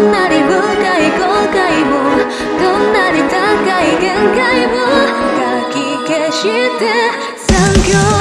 んなに深い後悔もどんなに高い限界もかき消して残業